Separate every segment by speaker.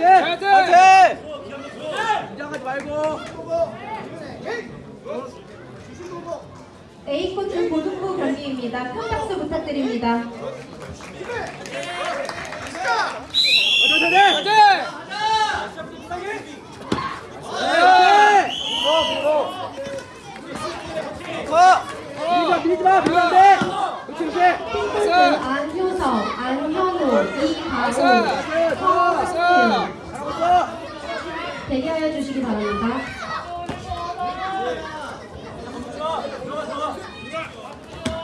Speaker 1: 파이팅!
Speaker 2: 파이팅!
Speaker 1: 긴장하지 말고.
Speaker 3: A코트 고등부 경기입니다. 큰 박수 부탁드립니다.
Speaker 1: 파이팅! 파이팅!
Speaker 2: 컷!
Speaker 1: 밀지 마, 밀지 마, 밀면 안 돼. 그렇지, 그렇지.
Speaker 3: 핑크스 안효석, 안현우,
Speaker 1: 있어.
Speaker 3: 대기하여 주시기 바랍니다.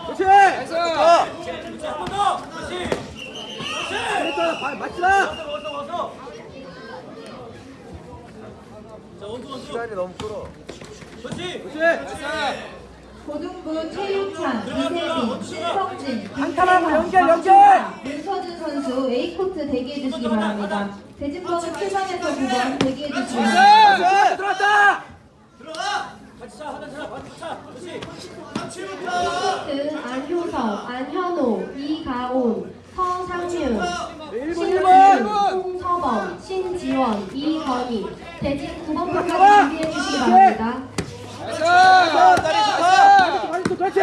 Speaker 1: 그렇지. 맞지 마.
Speaker 2: 시간이 너무 끌어.
Speaker 1: 그렇지.
Speaker 3: 고등부 최유찬, 이세빈, 신석진,
Speaker 1: 한타하고 연결, 연결!
Speaker 3: 문서준 선수 A코트 대기해 주시기 바랍니다. 대진번호 7번에서 9번 대기해 주시기 바랍니다.
Speaker 1: 들어왔다.
Speaker 3: A코트 안효석, 안현호, 이가온, 서상윤,
Speaker 1: 일본.
Speaker 3: 홍서범, 신지원, 이건희. 대진 9번부터
Speaker 1: 들어와!
Speaker 3: 준비해 주시기 바랍니다.
Speaker 2: 컷! 다리 컷!
Speaker 1: 많이 또 그렇지.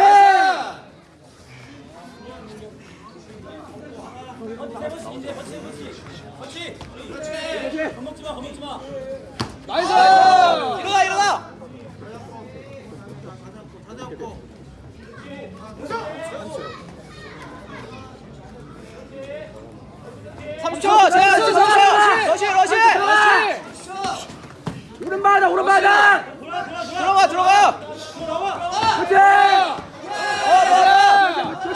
Speaker 1: 그렇지. nice.
Speaker 2: 일어나, 일어나! 자,
Speaker 1: 그렇지,
Speaker 2: 3초! 러시, 러시!
Speaker 1: 오른 바닥, 오른 바닥.
Speaker 2: 들어가, 들어가!
Speaker 1: 그렇지.
Speaker 2: 어, 들어가!
Speaker 1: 좋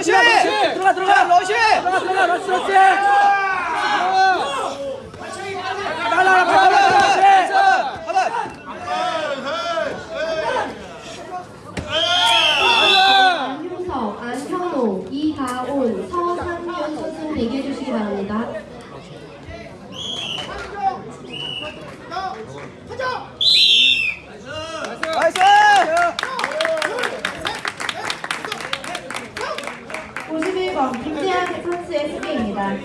Speaker 2: 러시! 들어가 들어가
Speaker 1: 러시! 들어가 들어가 러시 러시!
Speaker 2: 나나나 바꿔
Speaker 1: 안성호, 이가온,
Speaker 2: 서상윤
Speaker 1: 선수 대기해 주시기 바랍니다. 펜스 SK입니다.